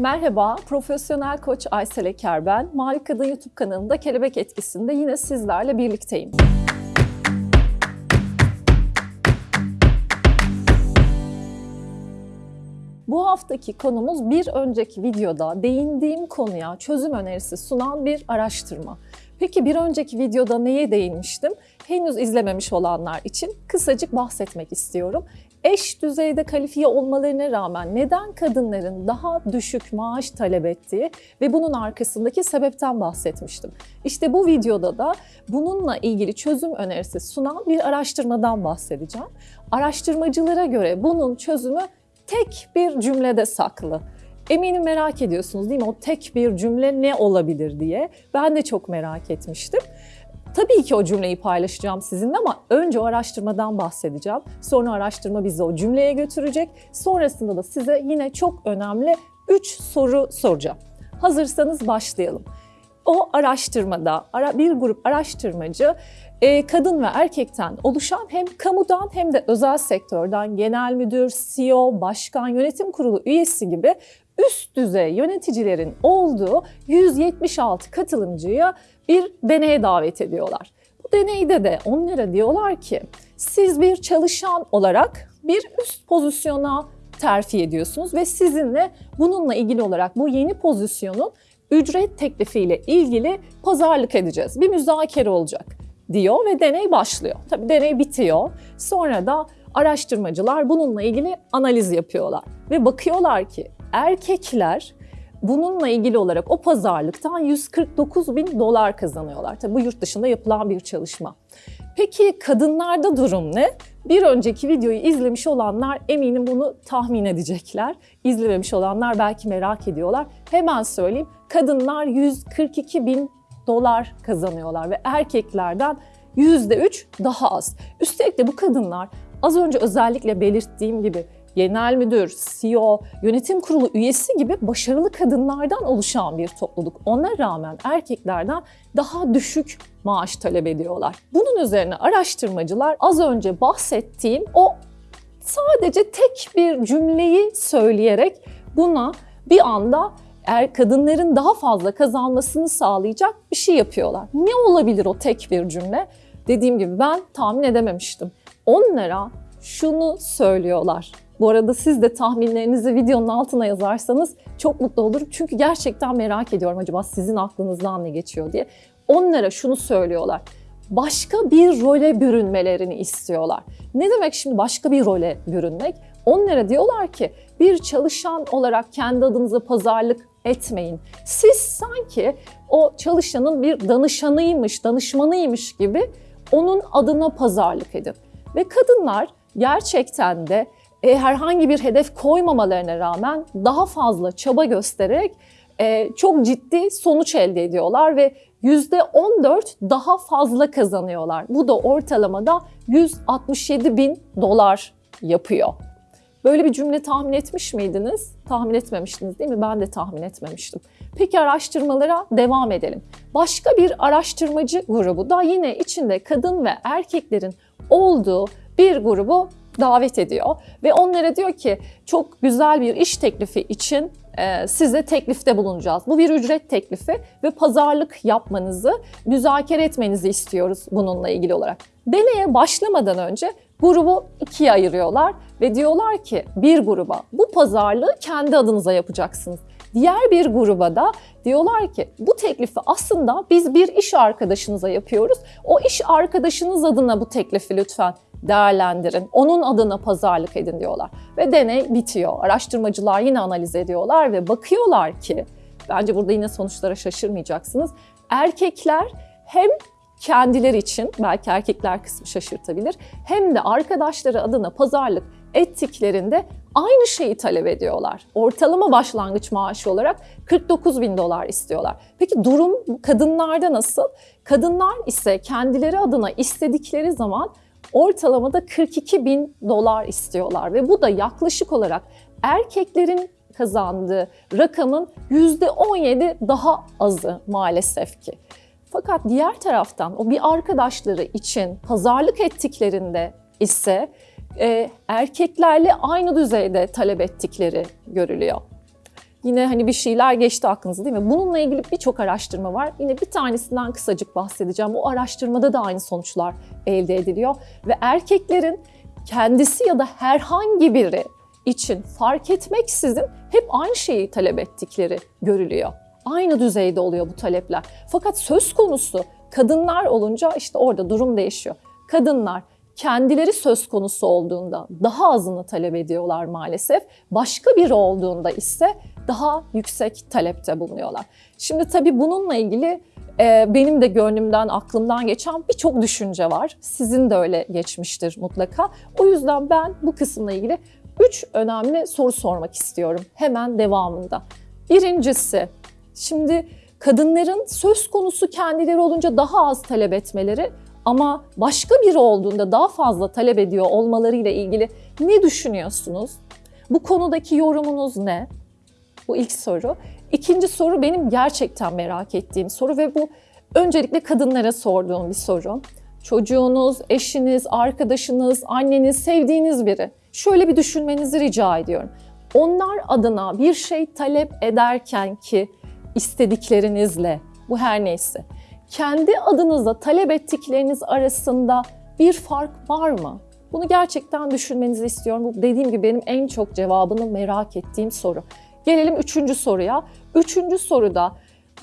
Merhaba, profesyonel koç Aysel Eker ben. Mavi Kadın YouTube kanalında Kelebek Etkisi'nde yine sizlerle birlikteyim. Bu haftaki konumuz bir önceki videoda değindiğim konuya çözüm önerisi sunan bir araştırma. Peki bir önceki videoda neye değinmiştim? Henüz izlememiş olanlar için kısacık bahsetmek istiyorum. Eş düzeyde kalifiye olmalarına rağmen neden kadınların daha düşük maaş talep ettiği ve bunun arkasındaki sebepten bahsetmiştim. İşte bu videoda da bununla ilgili çözüm önerisi sunan bir araştırmadan bahsedeceğim. Araştırmacılara göre bunun çözümü tek bir cümlede saklı. Eminim merak ediyorsunuz değil mi? O tek bir cümle ne olabilir diye. Ben de çok merak etmiştim. Tabii ki o cümleyi paylaşacağım sizinle ama önce o araştırmadan bahsedeceğim. Sonra araştırma bizi o cümleye götürecek. Sonrasında da size yine çok önemli 3 soru soracağım. Hazırsanız başlayalım. O araştırmada bir grup araştırmacı e, kadın ve erkekten oluşan hem kamudan hem de özel sektörden genel müdür, CEO, başkan, yönetim kurulu üyesi gibi üst düzey yöneticilerin olduğu 176 katılımcıya bir deneye davet ediyorlar. Bu deneyde de onlara diyorlar ki siz bir çalışan olarak bir üst pozisyona terfi ediyorsunuz ve sizinle bununla ilgili olarak bu yeni pozisyonun ücret teklifiyle ilgili pazarlık edeceğiz. Bir müzakere olacak diyor ve deney başlıyor. Tabii deney bitiyor. Sonra da araştırmacılar bununla ilgili analiz yapıyorlar ve bakıyorlar ki erkekler bununla ilgili olarak o pazarlıktan 149 bin dolar kazanıyorlar. Tabii bu yurt dışında yapılan bir çalışma. Peki kadınlarda durum ne? Bir önceki videoyu izlemiş olanlar eminim bunu tahmin edecekler. İzlememiş olanlar belki merak ediyorlar. Hemen söyleyeyim. Kadınlar 142 bin dolar kazanıyorlar ve erkeklerden %3 daha az. Üstelik de bu kadınlar az önce özellikle belirttiğim gibi genel müdür, CEO, yönetim kurulu üyesi gibi başarılı kadınlardan oluşan bir topluluk. Ona rağmen erkeklerden daha düşük maaş talep ediyorlar. Bunun üzerine araştırmacılar az önce bahsettiğim o sadece tek bir cümleyi söyleyerek buna bir anda er kadınların daha fazla kazanmasını sağlayacak bir şey yapıyorlar. Ne olabilir o tek bir cümle? Dediğim gibi ben tahmin edememiştim. Onlara şunu söylüyorlar. Bu arada siz de tahminlerinizi videonun altına yazarsanız çok mutlu olurum. Çünkü gerçekten merak ediyorum acaba sizin aklınızdan ne geçiyor diye. Onlara şunu söylüyorlar. Başka bir role bürünmelerini istiyorlar. Ne demek şimdi başka bir role bürünmek? Onlara diyorlar ki bir çalışan olarak kendi adınıza pazarlık etmeyin. Siz sanki o çalışanın bir danışanıymış, danışmanıymış gibi onun adına pazarlık edin. Ve kadınlar gerçekten de e, herhangi bir hedef koymamalarına rağmen daha fazla çaba göstererek e, çok ciddi sonuç elde ediyorlar ve %14 daha fazla kazanıyorlar. Bu da ortalamada 167 bin dolar yapıyor. Böyle bir cümle tahmin etmiş miydiniz? Tahmin etmemiştiniz değil mi? Ben de tahmin etmemiştim. Peki araştırmalara devam edelim. Başka bir araştırmacı grubu da yine içinde kadın ve erkeklerin olduğu bir grubu davet ediyor ve onlara diyor ki çok güzel bir iş teklifi için e, size teklifte bulunacağız. Bu bir ücret teklifi ve pazarlık yapmanızı, müzakere etmenizi istiyoruz bununla ilgili olarak. Deneye başlamadan önce grubu ikiye ayırıyorlar ve diyorlar ki bir gruba bu pazarlığı kendi adınıza yapacaksınız. Diğer bir gruba da diyorlar ki bu teklifi aslında biz bir iş arkadaşınıza yapıyoruz. O iş arkadaşınız adına bu teklifi lütfen değerlendirin. Onun adına pazarlık edin diyorlar. Ve deney bitiyor. Araştırmacılar yine analiz ediyorlar ve bakıyorlar ki bence burada yine sonuçlara şaşırmayacaksınız. Erkekler hem kendileri için belki erkekler kısmı şaşırtabilir hem de arkadaşları adına pazarlık ettiklerinde aynı şeyi talep ediyorlar. Ortalama başlangıç maaşı olarak 49 bin dolar istiyorlar. Peki durum kadınlarda nasıl? Kadınlar ise kendileri adına istedikleri zaman ortalamada 42 bin dolar istiyorlar ve bu da yaklaşık olarak erkeklerin kazandığı rakamın %17 daha azı maalesef ki. Fakat diğer taraftan o bir arkadaşları için pazarlık ettiklerinde ise e, erkeklerle aynı düzeyde talep ettikleri görülüyor. Yine hani bir şeyler geçti aklınıza değil mi? Bununla ilgili birçok araştırma var. Yine bir tanesinden kısacık bahsedeceğim. O araştırmada da aynı sonuçlar elde ediliyor. Ve erkeklerin kendisi ya da herhangi biri için fark etmeksizin hep aynı şeyi talep ettikleri görülüyor. Aynı düzeyde oluyor bu talepler. Fakat söz konusu kadınlar olunca işte orada durum değişiyor. Kadınlar kendileri söz konusu olduğunda daha azını talep ediyorlar maalesef. Başka biri olduğunda ise daha yüksek talepte bulunuyorlar. Şimdi tabii bununla ilgili e, benim de gönlümden, aklımdan geçen birçok düşünce var. Sizin de öyle geçmiştir mutlaka. O yüzden ben bu kısımla ilgili üç önemli soru sormak istiyorum hemen devamında. Birincisi, şimdi kadınların söz konusu kendileri olunca daha az talep etmeleri ama başka biri olduğunda daha fazla talep ediyor olmalarıyla ilgili ne düşünüyorsunuz? Bu konudaki yorumunuz ne? Bu ilk soru. İkinci soru benim gerçekten merak ettiğim soru ve bu öncelikle kadınlara sorduğum bir soru. Çocuğunuz, eşiniz, arkadaşınız, anneniz, sevdiğiniz biri. Şöyle bir düşünmenizi rica ediyorum. Onlar adına bir şey talep ederken ki istediklerinizle, bu her neyse, kendi adınıza talep ettikleriniz arasında bir fark var mı? Bunu gerçekten düşünmenizi istiyorum. Bu dediğim gibi benim en çok cevabını merak ettiğim soru. Gelelim üçüncü soruya. Üçüncü soruda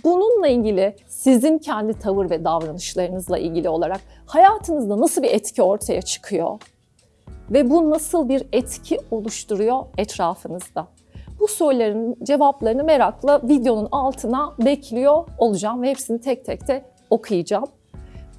bununla ilgili sizin kendi tavır ve davranışlarınızla ilgili olarak hayatınızda nasıl bir etki ortaya çıkıyor? Ve bu nasıl bir etki oluşturuyor etrafınızda? Bu soruların cevaplarını merakla videonun altına bekliyor olacağım ve hepsini tek tek de okuyacağım.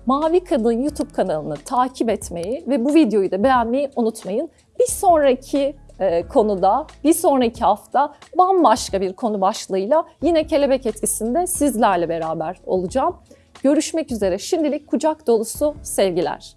Mavi Kadın YouTube kanalını takip etmeyi ve bu videoyu da beğenmeyi unutmayın. Bir sonraki e, konuda, bir sonraki hafta bambaşka bir konu başlığıyla yine kelebek etkisinde sizlerle beraber olacağım. Görüşmek üzere. Şimdilik kucak dolusu sevgiler.